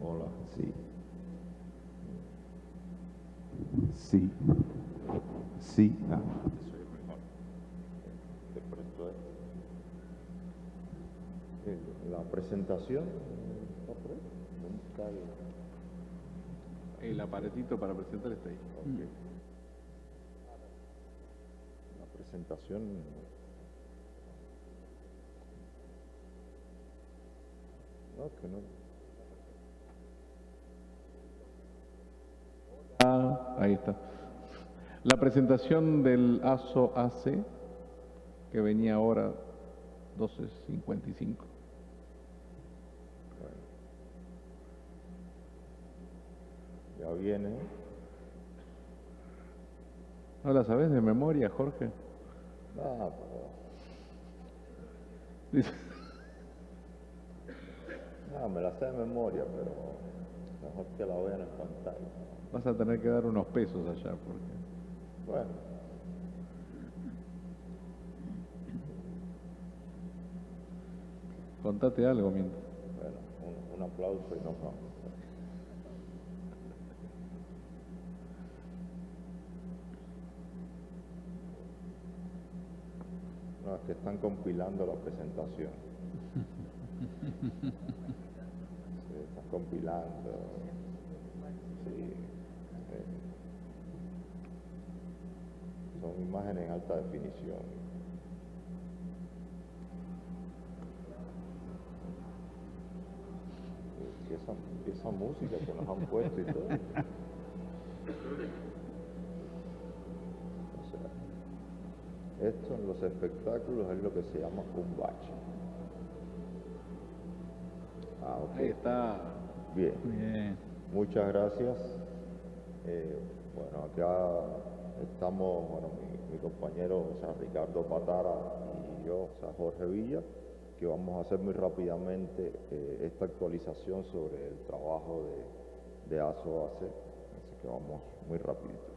Hola. Sí. Sí. Sí. Ah. La presentación. ¿está por ahí? ¿Dónde está el- El aparatito para presentar está ahí. ok. La presentación. No, que no. Ah, ahí está. La presentación del ASO AC, que venía ahora 12.55. Ya viene. ¿No la sabes de memoria, Jorge? Ah, pero- Dice, ah, me la sé de memoria, pero mejor que la vean en pantalla. vas a tener que dar unos pesos allá, porque... Bueno. Contate algo mientras. Bueno, un, un aplauso y nos vamos. No, es que están compilando la presentación. Compilando. Sí. eh, Son imágenes en alta definición. Y esa, esa música que nos han puesto y todo. O sea, esto en los espectáculos es lo que se llama un. Ah, ok. Ahí está. Bien. Bien. Muchas gracias. Eh, bueno, acá estamos, bueno, mi, mi compañero, o sea, Ricardo Patara y yo, o sea, Jorge Villa, que vamos a hacer muy rápidamente eh, esta actualización sobre el trabajo de, de ASOAC, así que vamos muy rapidito.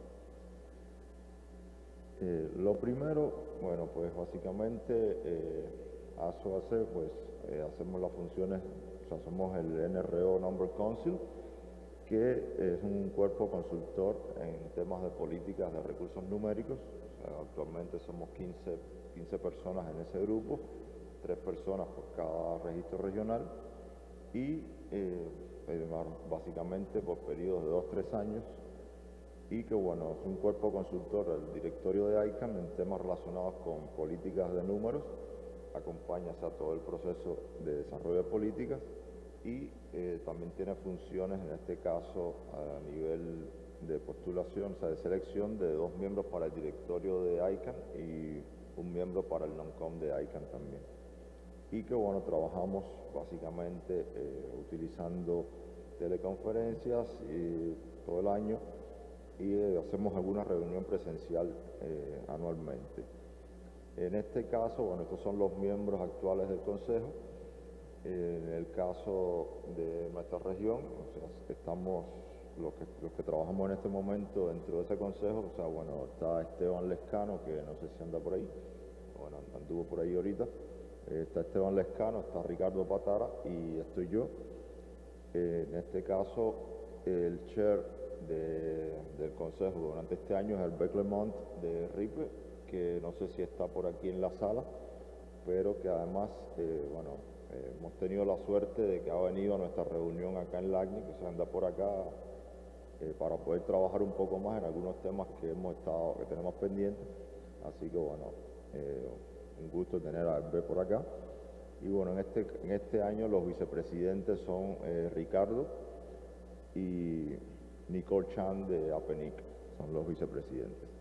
Eh, lo primero, bueno, pues básicamente eh, ASOAC, pues eh, hacemos las funciones, o sea, somos el NRO Number Council, que es un cuerpo consultor en temas de políticas de recursos numéricos. Actualmente somos 15, 15 personas en ese grupo, tres personas por cada registro regional y eh, eh, básicamente por periodos de dos, tres años y que bueno, es un cuerpo consultor del directorio de ICANN en temas relacionados con políticas de números, acompaña o sea, todo el proceso de desarrollo de políticas y eh, también tiene funciones, en este caso a nivel de postulación, o sea, de selección de dos miembros para el directorio de ICANN y un miembro para el NONCOM de ICANN también. Y que bueno, trabajamos básicamente eh, utilizando teleconferencias todo el año y eh, hacemos alguna reunión presencial anualmente. En este caso, bueno, estos son los miembros actuales del Consejo. En el caso de nuestra región, o sea, estamos los que, trabajamos en este momento dentro de ese consejo, o sea, bueno, está Esteban Lescano, que no sé si anda por ahí, bueno, anduvo por ahí ahorita, está Esteban Lescano, está Ricardo Patara y estoy yo. En este caso, el chair de- del consejo durante este año es el Beck Lemont de RIPE, que no sé si está por aquí en la sala, pero que además, eh, bueno, eh, hemos tenido la suerte de que ha venido a nuestra reunión acá en LACNI, que se anda por acá eh, para poder trabajar un poco más en algunos temas que hemos estado, que tenemos pendientes. Así que bueno, un gusto tener a Albert por acá. Y bueno, en este, en este año los vicepresidentes son Ricardo y Nicole Chan de APENIC, son los vicepresidentes.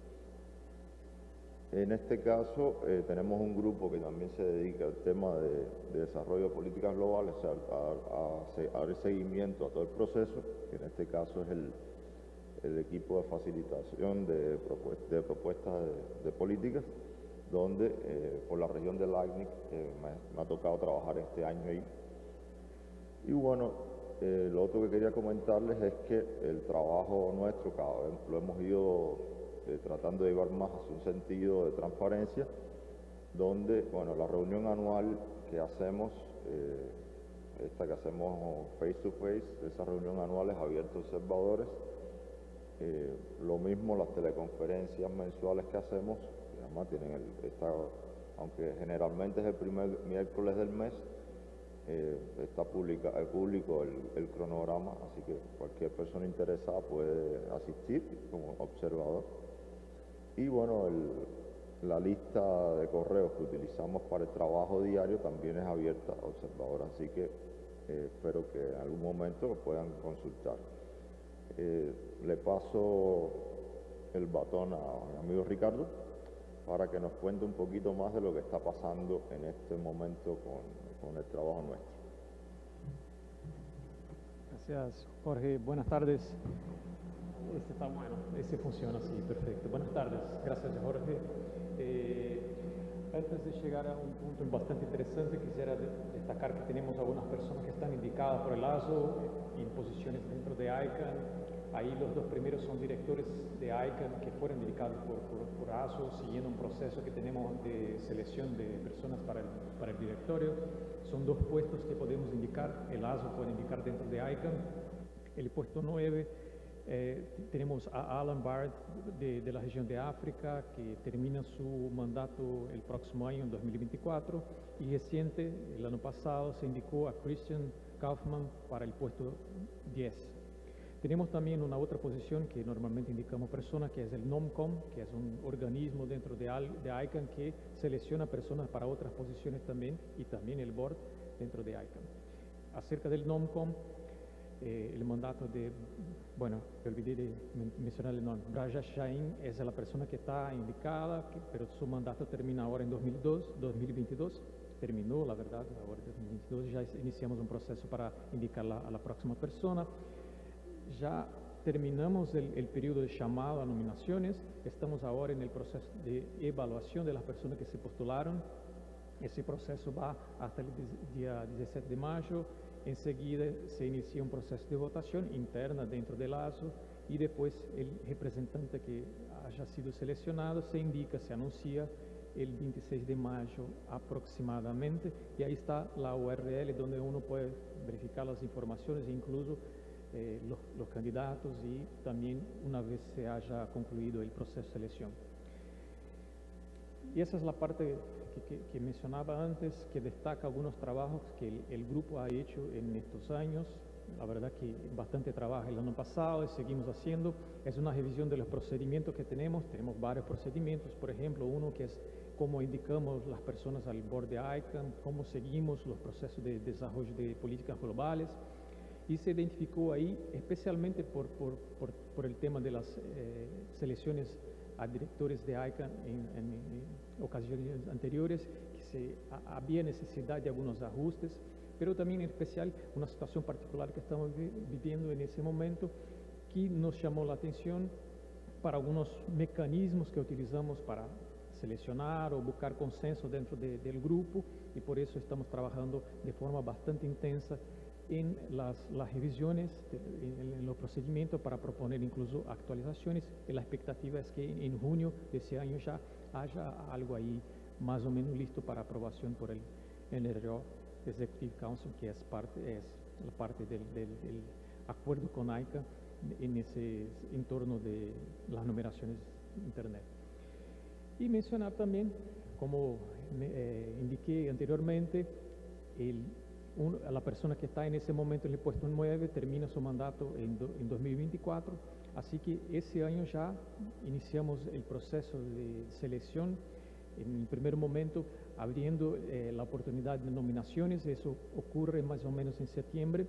En este caso eh, tenemos un grupo que también se dedica al tema de, de desarrollo de políticas globales, o a, a dar seguimiento a todo el proceso, que en este caso es el, equipo de facilitación de, propuest- de propuestas de, de políticas, donde eh, por la región del ACNIC eh, me, me ha tocado trabajar este año ahí. Y bueno, eh, lo otro que quería comentarles es que el trabajo nuestro cada vez lo hemos ido eh, tratando de llevar más hacia un sentido de transparencia, donde, bueno, la reunión anual que hacemos, eh, esta que hacemos face to face, esa reunión anual es abierta a observadores. Eh, lo mismo las teleconferencias mensuales que hacemos, que además tienen el, esta, aunque generalmente es el primer miércoles del mes, eh, está el público el, cronograma, así que cualquier persona interesada puede asistir como observador. Y bueno, la lista de correos que utilizamos para el trabajo diario también es abierta a observadores, así que eh, espero que en algún momento lo puedan consultar. Eh, le paso el batón a mi amigo Ricardo para que nos cuente un poquito más de lo que está pasando en este momento con, con el trabajo nuestro. Gracias, Jorge. Buenas tardes. Este está bueno, ese funciona así, perfecto. Buenas tardes, gracias, Jorge. Eh, antes de llegar a un punto bastante interesante, quisiera destacar que tenemos algunas personas que están indicadas por el ASO en posiciones dentro de ICANN Ahí los dos primeros son directores de ICANN que fueron indicados por, por, ASO, siguiendo un proceso que tenemos de selección de personas para el, para el directorio. Son dos puestos que podemos indicar, el ASO puede indicar dentro de ICANN. El puesto 9 eh, tenemos a Alan Bard de, de, la región de África que termina su mandato el próximo año, en 2024, y reciente, el año pasado, se indicó a Christian Kaufman para el puesto 10. Tenemos también una otra posición que normalmente indicamos personas, que es el NOMCOM, que es un organismo dentro de, de ICANN que selecciona personas para otras posiciones también, y también el board dentro de ICANN. Acerca del NOMCOM, eh, el mandato de, bueno, olvidé de mencionar el nombre, Raja Shain es la persona que está indicada, pero su mandato termina ahora en 2002, 2022, terminó, la verdad, ahora en 2022 ya iniciamos un proceso para indicar a la próxima persona. Ya terminamos el, el, periodo de llamado a nominaciones, estamos ahora en el proceso de evaluación de las personas que se postularon. Ese proceso va hasta el día 17 de mayo, enseguida se inicia un proceso de votación interna dentro del ASO y después el representante que haya sido seleccionado se indica, se anuncia el 26 de mayo aproximadamente y ahí está la URL donde uno puede verificar las informaciones incluso eh, los, los, candidatos y también una vez se haya concluido el proceso de selección. Y esa es la parte que, que, mencionaba antes, que destaca algunos trabajos que el, el, grupo ha hecho en estos años. La verdad que bastante trabajo el año pasado y seguimos haciendo. Es una revisión de los procedimientos que tenemos. Tenemos varios procedimientos, por ejemplo, uno que es cómo indicamos las personas al borde de ICANN, cómo seguimos los procesos de desarrollo de políticas globales y se identificó ahí especialmente por, por, por, por el tema de las eh, selecciones a directores de ICANN en, en, en ocasiones anteriores, que se, había necesidad de algunos ajustes, pero también en especial una situación particular que estamos vi, viviendo en ese momento que nos llamó la atención para algunos mecanismos que utilizamos para seleccionar o buscar consenso dentro de, del grupo y por eso estamos trabajando de forma bastante intensa en las, las revisiones, en, en, los procedimientos para proponer incluso actualizaciones y la expectativa es que en junio de ese año ya haya algo ahí más o menos listo para aprobación por el NRO Executive Council, que es parte, es la parte del, acuerdo con AICA en ese entorno de las numeraciones Internet. Y mencionar también, como eh, indiqué anteriormente, el un, la persona que está en ese momento en el puesto 9 termina su mandato en, do, en 2024, así que ese año ya iniciamos el proceso de selección en el primer momento abriendo eh, la oportunidad de nominaciones, eso ocurre más o menos en septiembre,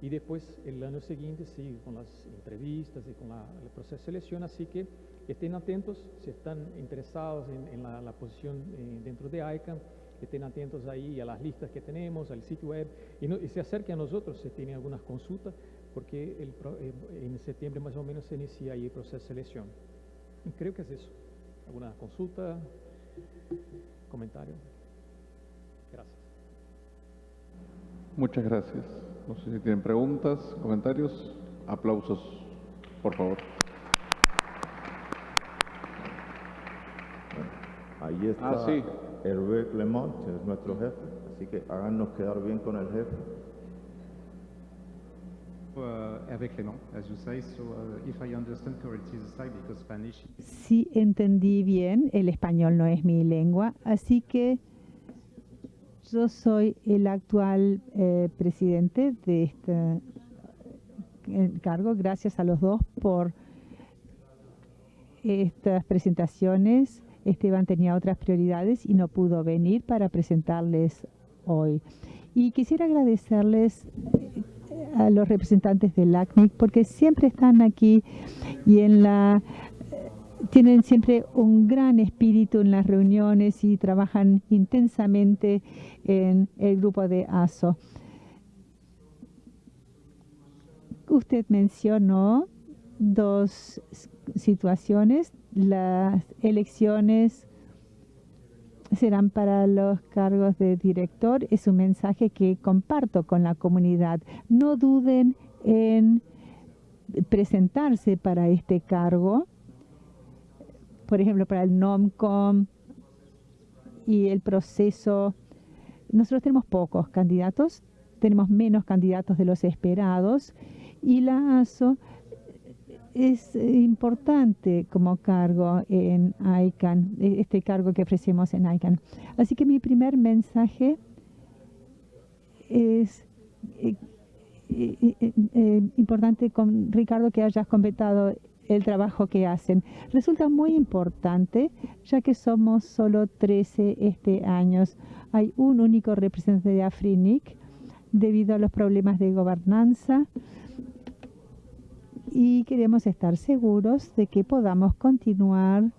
y después el año siguiente sigue con las entrevistas y con el proceso de selección, así que estén atentos si están interesados en, la, posición eh, dentro de ICANN, estén atentos ahí a las listas que tenemos, al sitio web, y, no, y se acerquen a nosotros si tienen algunas consultas, porque el, eh, en septiembre más o menos se inicia ahí el proceso de selección. Y creo que es eso. ¿Alguna consulta? ¿Comentario? Gracias. Muchas gracias. No sé si tienen preguntas, comentarios, aplausos, por favor. Allí está Ah, sí. Hervé Clement, que es nuestro jefe, así que háganos quedar bien con el jefe. Si entendí bien, el español no es mi lengua, así que yo soy el actual eh, presidente de este cargo. Gracias a los dos por estas presentaciones. Esteban tenía otras prioridades y no pudo venir para presentarles hoy. Y quisiera agradecerles a los representantes del ACNIC porque siempre están aquí y en la tienen siempre un gran espíritu en las reuniones y trabajan intensamente en el grupo de ASO. Usted mencionó dos situaciones. Las elecciones serán para los cargos de director. Es un mensaje que comparto con la comunidad. No duden en presentarse para este cargo por ejemplo, para el NOMCOM y el proceso. Nosotros tenemos pocos candidatos, tenemos menos candidatos de los esperados y la ASO es importante como cargo en ICANN, e- este cargo que ofrecemos en ICANN. Así que mi primer mensaje es eh, eh, eh, eh, importante con Ricardo que hayas completado el trabajo que hacen. Resulta muy importante, ya que somos solo 13 este año. Hay un único representante de Afrinic debido a los problemas de gobernanza y queremos estar seguros de que podamos continuar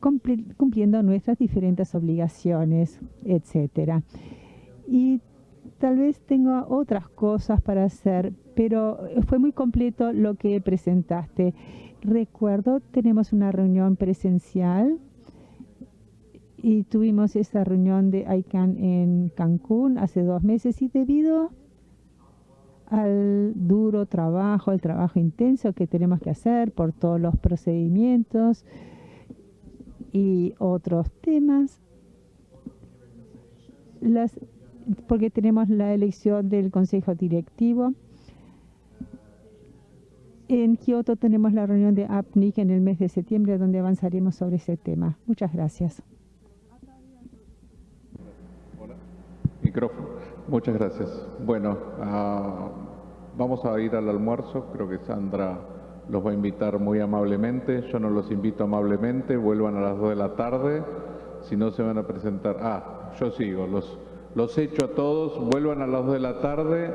cumpli- cumpliendo nuestras diferentes obligaciones, etcétera. Y tal vez tengo otras cosas para hacer, pero fue muy completo lo que presentaste. Recuerdo, tenemos una reunión presencial y tuvimos esa reunión de ICANN en Cancún hace dos meses y debido al duro trabajo, el trabajo intenso que tenemos que hacer por todos los procedimientos y otros temas, las, porque tenemos la elección del Consejo Directivo. En Kioto tenemos la reunión de APNIC en el mes de septiembre donde avanzaremos sobre ese tema. Muchas gracias. Micrófono. Muchas gracias. Bueno, ah, vamos a ir al almuerzo. Creo que Sandra los va a invitar muy amablemente. Yo no los invito amablemente. Vuelvan a las 2 de la tarde. Si no se van a presentar. Ah, yo sigo. Los, los echo a todos. Vuelvan a las 2 de la tarde.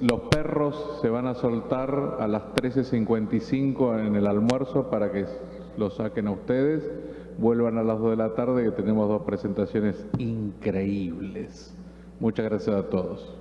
Los perros se van a soltar a las 13.55 en el almuerzo para que los saquen a ustedes. Vuelvan a las 2 de la tarde que tenemos dos presentaciones increíbles. Muchas gracias a todos.